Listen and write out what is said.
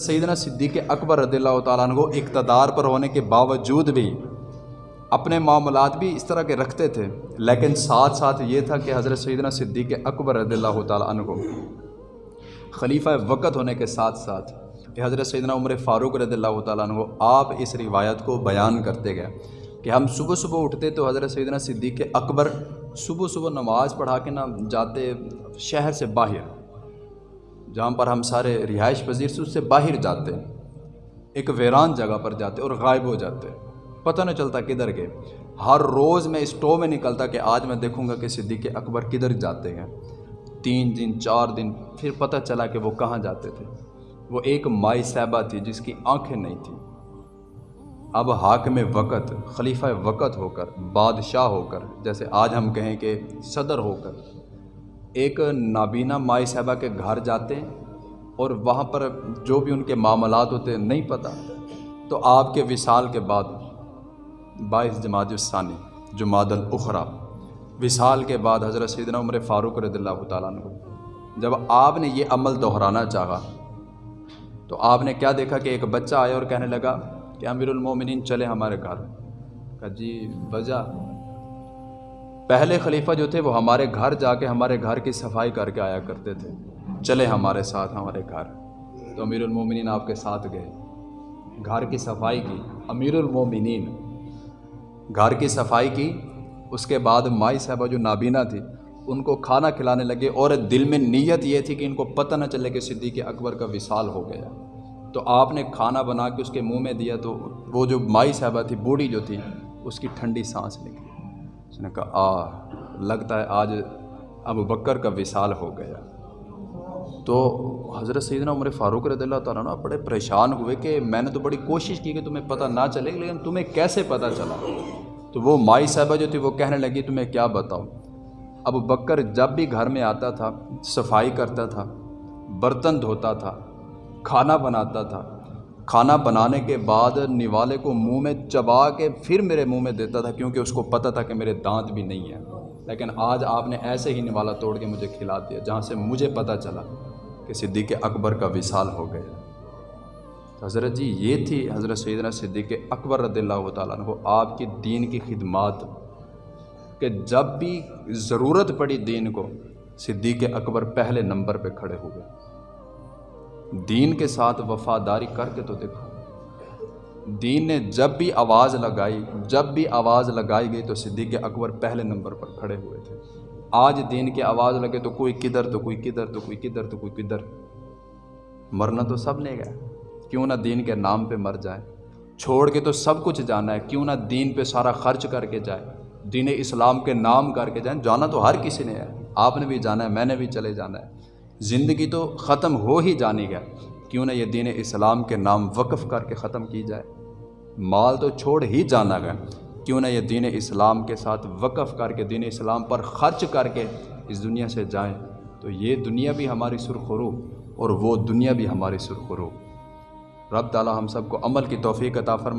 سیدنا صدیق اکبر رضی اللہ تعالیٰ عنہ اقتدار پر ہونے کے باوجود بھی اپنے معاملات بھی اس طرح کے رکھتے تھے، لیکن ساتھ ساتھ یہ تھا کہ حضرت سیدنا صدیق اکبر رضی اللہ تعالیٰ عنہ خلیفہ وقت ہونے کے ساتھ ساتھ کہ حضرت سیدنا عمر فاروق رضی اللہ تعالیٰ عنہ آپ اس روایت کو بیان کرتے گئے کہ ہم صبح صبح اٹھتے تو حضرت سیدنا صدیق اکبر صبح صبح نماز پڑھا کے نہ جاتے شہر سے باہر۔ جہاں پر ہم سارے رہائش پذیر سے اس سے باہر جاتے ایک ویران جگہ پر جاتے اور غائب ہو جاتے پتہ نہیں چلتا کدھر گئے۔ ہر روز میں اسٹو میں نکلتا کہ آج میں دیکھوں گا کہ صدیق اکبر کدھر جاتے ہیں۔ تین دن، چار دن، پھر پتہ چلا کہ وہ کہاں جاتے تھے۔ وہ ایک مائی صاحبہ تھی جس کی آنکھیں نہیں تھیں۔ اب حاکم وقت، خلیفہ وقت ہو کر، بادشاہ ہو کر، جیسے آج ہم کہیں کہ صدر ہو کر۔ ایک نابینا مائی صاحبہ کے گھر جاتے ہیں اور وہاں پر جو بھی ان کے معاملات ہوتے ہیں، نہیں پتہ تو آپ کے وصال کے بعد باعث جماعت الثانی، جماعت الاخرا۔ وصال کے بعد حضرت سیدنا عمر فاروق رضی اللہ تعالیٰ عنہ۔ جب آپ نے یہ عمل دہرانا چاہا، تو آپ نے کیا دیکھا کہ ایک بچہ آیا اور کہنے لگا کہ امیر المومنین چلے ہمارے گھر۔ کہا جی وجہ۔ پہلے خلیفہ جو تھے وہ ہمارے گھر جا کے ہمارے گھر کی صفائی کر کے آیا کرتے تھے۔ چلے ہمارے ساتھ، ہمارے گھر۔ تو امیر المومنین آپ کے ساتھ گئے۔ گھر کی صفائی کی۔ امیر المومنین گھر کی صفائی کی۔ اس کے بعد مائی صاحبہ جو نابینا تھی، ان کو کھانا کھلانے لگے اور دل میں نیت یہ تھی کہ ان کو پتہ نہ چلے کہ صدیق اکبر کا وصال ہو گیا۔ تو آپ نے کھانا بنا کے اس کے منہ میں دیا تو وہ جو مائی صاحبہ تھی، بوڑھی جو تھی، اس کی ٹھنڈی سانس نکلی۔ اس نے کہا، آ، لگتا ہے آج ابو بکر کا وصال ہو گیا. تو حضرت سیدنا عمر فاروق رضی اللہ تعالیٰ عنہ بڑے پریشان ہوئے کہ میں نے تو بڑی کوشش کی کہ تمہیں پتہ نہ چلے، لیکن تمہیں کیسے پتہ چلا؟ تو وہ مائی صاحبہ جو تھی وہ کہنے لگی، تمہیں کیا بتاؤں؟ اب بکر جب بھی گھر میں آتا تھا، صفائی کرتا تھا، برتن دھوتا تھا، کھانا بناتا تھا کھانا بنانے کے بعد نوالے کو منہ میں چبا کے پھر میرے منہ میں دیتا تھا کیونکہ اس کو پتہ تھا کہ میرے دانت بھی نہیں ہیں۔ لیکن آج آپ نے ایسے ہی نوالا توڑ کے مجھے کھلا دیا جہاں سے مجھے پتہ چلا کہ صدیق اکبر کا وصال ہو گیا۔ حضرت جی یہ تھی حضرت سیدنا صدیق اکبر رضی اللہ تعالیٰ عنہ، آپ کی دین کی خدمات کہ جب بھی ضرورت پڑی دین کو، صدیق اکبر پہلے نمبر پہ کھڑے ہوئے دین کے ساتھ وفاداری کر کے تو دیکھو۔ دین نے جب بھی آواز لگائی، جب بھی آواز لگائی گئی تو صدیق اکبر پہلے نمبر پر کھڑے ہوئے تھے۔ آج دین کی آواز لگے تو کوئی کدھر، تو کوئی کدھر، تو کوئی کدھر، تو کوئی کدھر۔ مرنا تو سب نے گیا۔ کیوں نہ دین کے نام پہ مر جائے۔ چھوڑ کے تو سب کچھ جانا ہے۔ کیوں نہ دین پہ سارا خرچ کر کے جائے۔ دین اسلام کے نام کر کے جائیں۔ جانا تو ہر کسی نے ہے۔ آپ نے بھی جانا ہے، میں نے بھی چلے جانا ہے۔ زندگی تو ختم ہو ہی جانی گیا کیوں نہ یہ دین اسلام کے نام وقف کر کے ختم کی جائے۔ مال تو چھوڑ ہی جانا گیا کیوں نہ یہ دین اسلام کے ساتھ وقف کر کے، دین اسلام پر خرچ کر کے اس دنیا سے جائیں۔ تو یہ دنیا بھی ہماری سرخرو اور وہ دنیا بھی ہماری سرخرو رب تعالیٰ ہم سب کو عمل کی توفیق عطا فرمائے۔